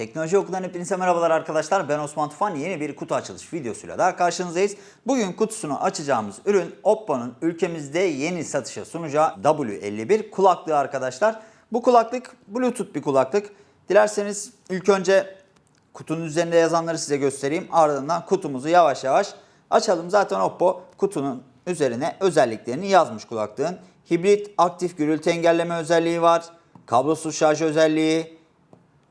Teknoloji Okulu'ndan hepinize merhabalar arkadaşlar. Ben Osman Tufan. Yeni bir kutu açılış videosuyla daha karşınızdayız. Bugün kutusunu açacağımız ürün Oppo'nun ülkemizde yeni satışa sunacağı W51 kulaklığı arkadaşlar. Bu kulaklık Bluetooth bir kulaklık. Dilerseniz ilk önce kutunun üzerinde yazanları size göstereyim. Ardından kutumuzu yavaş yavaş açalım. Zaten Oppo kutunun üzerine özelliklerini yazmış kulaklığın. Hibrit aktif gürültü engelleme özelliği var. Kablosuz şarj özelliği,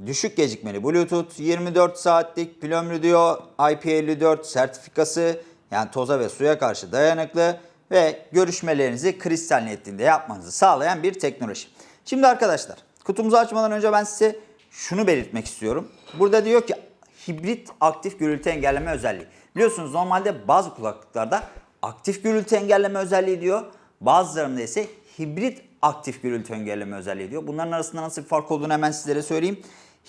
düşük gecikmeli Bluetooth, 24 saatlik pil ömrü diyor, IP54 sertifikası yani toza ve suya karşı dayanıklı ve görüşmelerinizi kristal netliğinde yapmanızı sağlayan bir teknoloji. Şimdi arkadaşlar kutumuzu açmadan önce ben size şunu belirtmek istiyorum. Burada diyor ki hibrit aktif gürültü engelleme özelliği. Biliyorsunuz normalde bazı kulaklıklarda aktif gürültü engelleme özelliği diyor. Bazılarında ise hibrit aktif gürültü engelleme özelliği diyor. Bunların arasında nasıl bir fark olduğunu hemen sizlere söyleyeyim.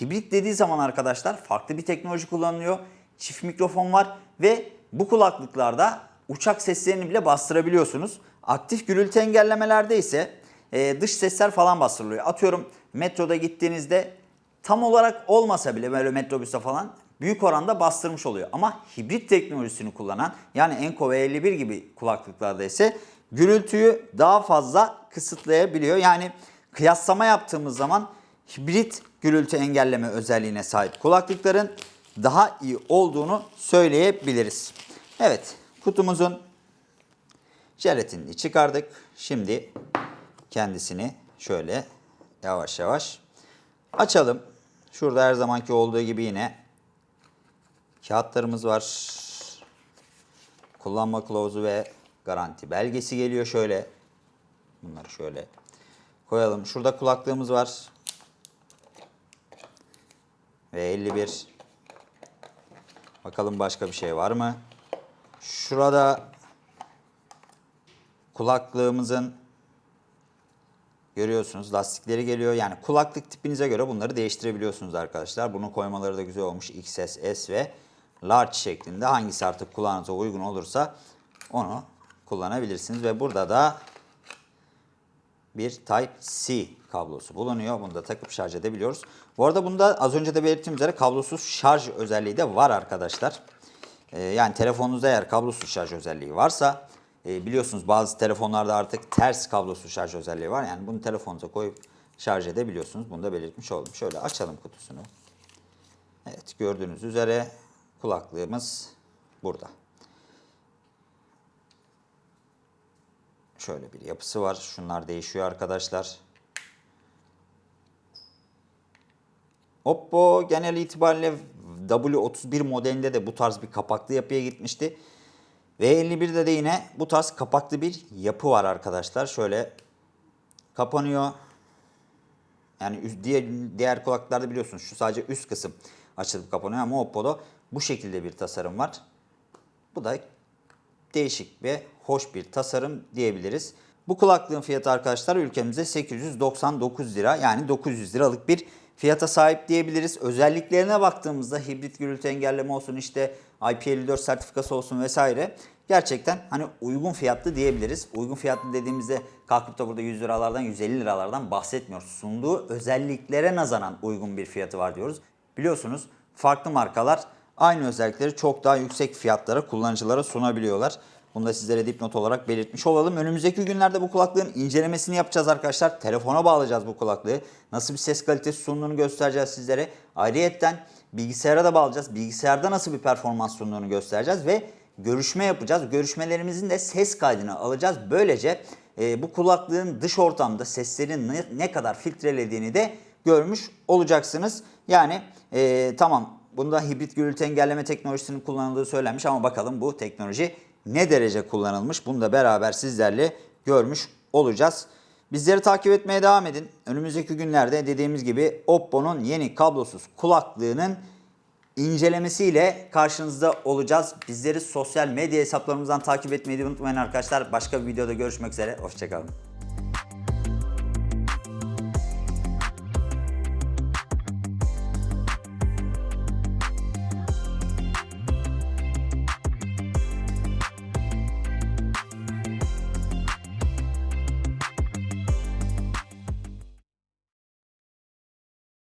Hibrit dediği zaman arkadaşlar farklı bir teknoloji kullanılıyor. Çift mikrofon var ve bu kulaklıklarda uçak seslerini bile bastırabiliyorsunuz. Aktif gürültü engellemelerde ise e, dış sesler falan bastırılıyor. Atıyorum metroda gittiğinizde tam olarak olmasa bile böyle metrobüste falan büyük oranda bastırmış oluyor. Ama hibrit teknolojisini kullanan yani Enco V51 gibi kulaklıklarda ise gürültüyü daha fazla kısıtlayabiliyor. Yani kıyaslama yaptığımız zaman hibrit gürültü engelleme özelliğine sahip kulaklıkların daha iyi olduğunu söyleyebiliriz. Evet kutumuzun jelatinini çıkardık. Şimdi kendisini şöyle yavaş yavaş açalım. Şurada her zamanki olduğu gibi yine kağıtlarımız var. Kullanma kılavuzu ve garanti belgesi geliyor şöyle. Bunları şöyle koyalım. Şurada kulaklığımız var. Ve 51. Bakalım başka bir şey var mı? Şurada kulaklığımızın görüyorsunuz lastikleri geliyor. Yani kulaklık tipinize göre bunları değiştirebiliyorsunuz arkadaşlar. Bunu koymaları da güzel olmuş. XS, S ve Large şeklinde. Hangisi artık kulağınıza uygun olursa onu kullanabilirsiniz. Ve burada da bir Type-C kablosu bulunuyor. Bunu da takıp şarj edebiliyoruz. Bu arada bunda az önce de belirttiğim üzere kablosuz şarj özelliği de var arkadaşlar. Ee, yani telefonunuzda eğer kablosuz şarj özelliği varsa e, biliyorsunuz bazı telefonlarda artık ters kablosuz şarj özelliği var. Yani bunu telefonunuza koyup şarj edebiliyorsunuz. Bunu da belirtmiş oldum. Şöyle açalım kutusunu. Evet gördüğünüz üzere kulaklığımız burada. Şöyle bir yapısı var. Şunlar değişiyor arkadaşlar. Oppo genel itibariyle W31 modelinde de bu tarz bir kapaklı yapıya gitmişti. V51'de de yine bu tarz kapaklı bir yapı var arkadaşlar. Şöyle kapanıyor. Yani diğer, diğer kulaklıklarda biliyorsunuz şu sadece üst kısım açılıp kapanıyor ama Oppo'da bu şekilde bir tasarım var. Bu da değişik ve hoş bir tasarım diyebiliriz. Bu kulaklığın fiyatı arkadaşlar ülkemizde 899 lira yani 900 liralık bir fiyata sahip diyebiliriz. Özelliklerine baktığımızda hibrit gürültü engelleme olsun işte IP54 sertifikası olsun vesaire gerçekten hani uygun fiyatlı diyebiliriz. Uygun fiyatlı dediğimizde kalkıp da burada 100 liralardan 150 liralardan bahsetmiyoruz. Sunduğu özelliklere nazaran uygun bir fiyatı var diyoruz. Biliyorsunuz farklı markalar aynı özellikleri çok daha yüksek fiyatlara kullanıcılara sunabiliyorlar. Bunu da sizlere dipnot olarak belirtmiş olalım. Önümüzdeki günlerde bu kulaklığın incelemesini yapacağız arkadaşlar. Telefona bağlayacağız bu kulaklığı. Nasıl bir ses kalitesi sunduğunu göstereceğiz sizlere. Ayrıyetten bilgisayara da bağlayacağız. Bilgisayarda nasıl bir performans sunduğunu göstereceğiz ve görüşme yapacağız. Görüşmelerimizin de ses kaydını alacağız. Böylece e, bu kulaklığın dış ortamda seslerin ne, ne kadar filtrelediğini de görmüş olacaksınız. Yani e, tamam bunda hibrit gürültü engelleme teknolojisinin kullanıldığı söylenmiş ama bakalım bu teknoloji ne derece kullanılmış bunu da beraber sizlerle görmüş olacağız. Bizleri takip etmeye devam edin. Önümüzdeki günlerde dediğimiz gibi Oppo'nun yeni kablosuz kulaklığının incelemesiyle karşınızda olacağız. Bizleri sosyal medya hesaplarımızdan takip etmeyi unutmayın arkadaşlar. Başka bir videoda görüşmek üzere. Hoşçakalın.